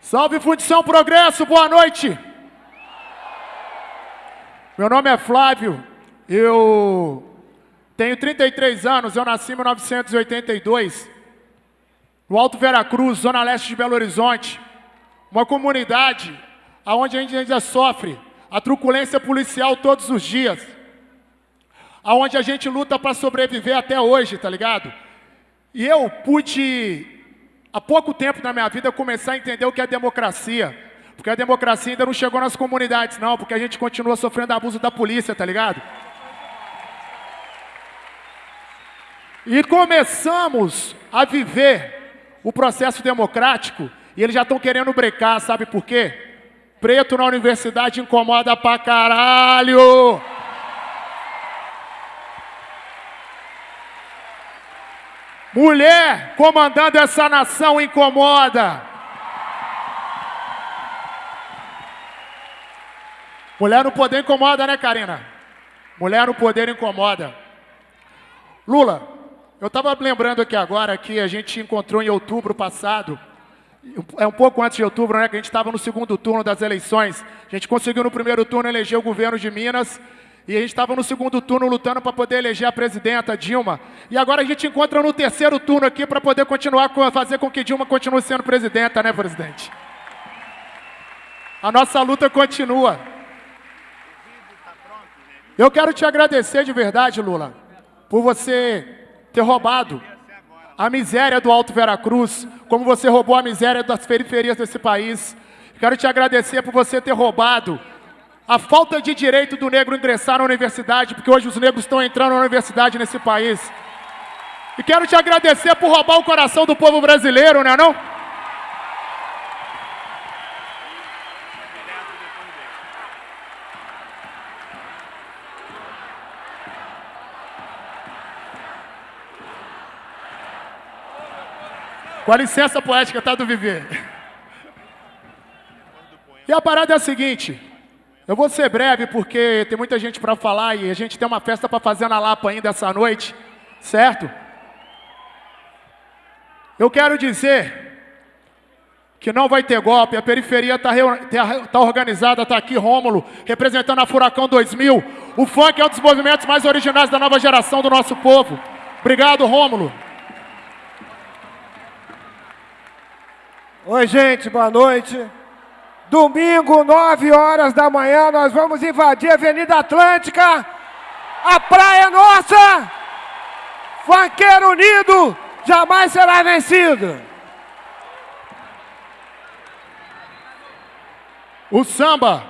Salve Fundição Progresso, boa noite. Meu nome é Flávio, eu tenho 33 anos, eu nasci em 1982, no Alto Veracruz, zona leste de Belo Horizonte, uma comunidade onde a gente ainda sofre a truculência policial todos os dias, aonde a gente luta para sobreviver até hoje, tá ligado? E eu pude, há pouco tempo na minha vida, começar a entender o que é democracia. Porque a democracia ainda não chegou nas comunidades, não, porque a gente continua sofrendo abuso da polícia, tá ligado? E começamos a viver o processo democrático e eles já estão querendo brecar, sabe por quê? Preto na universidade incomoda pra caralho! Mulher comandando essa nação incomoda. Mulher no poder incomoda, né, Karina? Mulher no poder incomoda. Lula, eu estava lembrando aqui agora que a gente encontrou em outubro passado, é um pouco antes de outubro, né, que a gente estava no segundo turno das eleições. A gente conseguiu no primeiro turno eleger o governo de Minas e a gente estava no segundo turno lutando para poder eleger a presidenta Dilma. E agora a gente encontra no terceiro turno aqui para poder continuar a fazer com que Dilma continue sendo presidenta, né, presidente? A nossa luta continua. Eu quero te agradecer de verdade, Lula, por você ter roubado a miséria do Alto Veracruz, como você roubou a miséria das periferias desse país. Quero te agradecer por você ter roubado a falta de direito do negro ingressar na universidade, porque hoje os negros estão entrando na universidade nesse país. E quero te agradecer por roubar o coração do povo brasileiro, não é não? Com a licença poética, tá, do Viver? E a parada é a seguinte, eu vou ser breve porque tem muita gente para falar e a gente tem uma festa para fazer na Lapa ainda essa noite, certo? Eu quero dizer que não vai ter golpe, a periferia está tá organizada, está aqui Rômulo, representando a Furacão 2000. O funk é um dos movimentos mais originais da nova geração do nosso povo. Obrigado, Rômulo. Oi, gente, boa noite. Domingo, 9 horas da manhã, nós vamos invadir a Avenida Atlântica. A praia é nossa! Funkeiro unido jamais será vencido. O samba,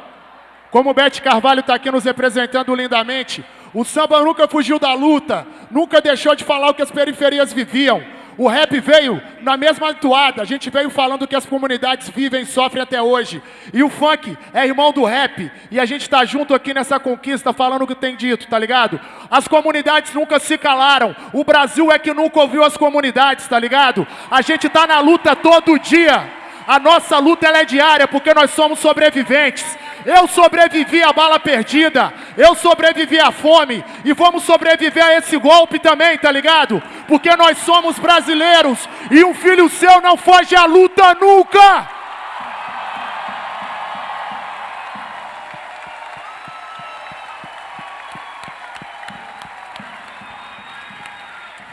como o Bete Carvalho está aqui nos representando lindamente, o samba nunca fugiu da luta, nunca deixou de falar o que as periferias viviam. O rap veio na mesma toada, a gente veio falando que as comunidades vivem e sofrem até hoje. E o funk é irmão do rap, e a gente está junto aqui nessa conquista falando o que tem dito, tá ligado? As comunidades nunca se calaram, o Brasil é que nunca ouviu as comunidades, tá ligado? A gente está na luta todo dia. A nossa luta ela é diária porque nós somos sobreviventes. Eu sobrevivi à bala perdida, eu sobrevivi à fome e vamos sobreviver a esse golpe também, tá ligado? Porque nós somos brasileiros e um filho seu não foge à luta nunca.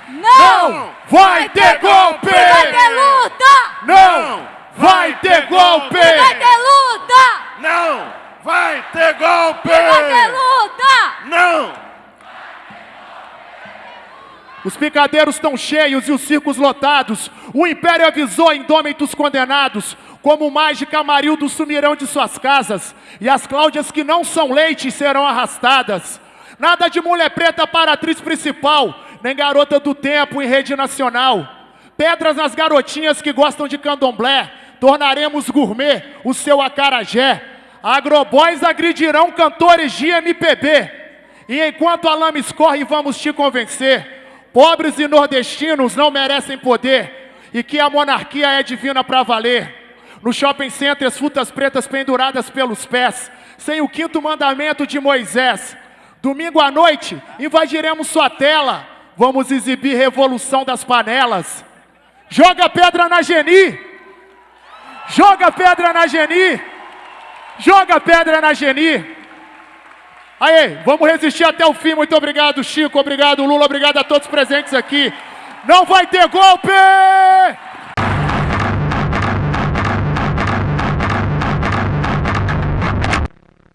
Não vai ter golpe! Vai ter luta! Não vai ter golpe! Vai ter luta! Não vai ter golpe! Vai ter luta! Não! Os picadeiros estão cheios e os circos lotados. O império avisou indômitos condenados, como mágica Marildo sumirão de suas casas, e as Cláudias que não são leite serão arrastadas. Nada de mulher preta para atriz principal, nem garota do tempo em rede nacional. Pedras nas garotinhas que gostam de candomblé, tornaremos gourmet o seu acarajé. Agroboys agredirão cantores de MPB. E enquanto a lama escorre, vamos te convencer. Pobres e nordestinos não merecem poder. E que a monarquia é divina para valer. No shopping center, as frutas pretas penduradas pelos pés. Sem o quinto mandamento de Moisés. Domingo à noite, invadiremos sua tela. Vamos exibir revolução das panelas. Joga pedra na Geni. Joga pedra na Geni. Joga pedra na Geni. Aí, vamos resistir até o fim. Muito obrigado, Chico. Obrigado, Lula. Obrigado a todos presentes aqui. Não vai ter golpe!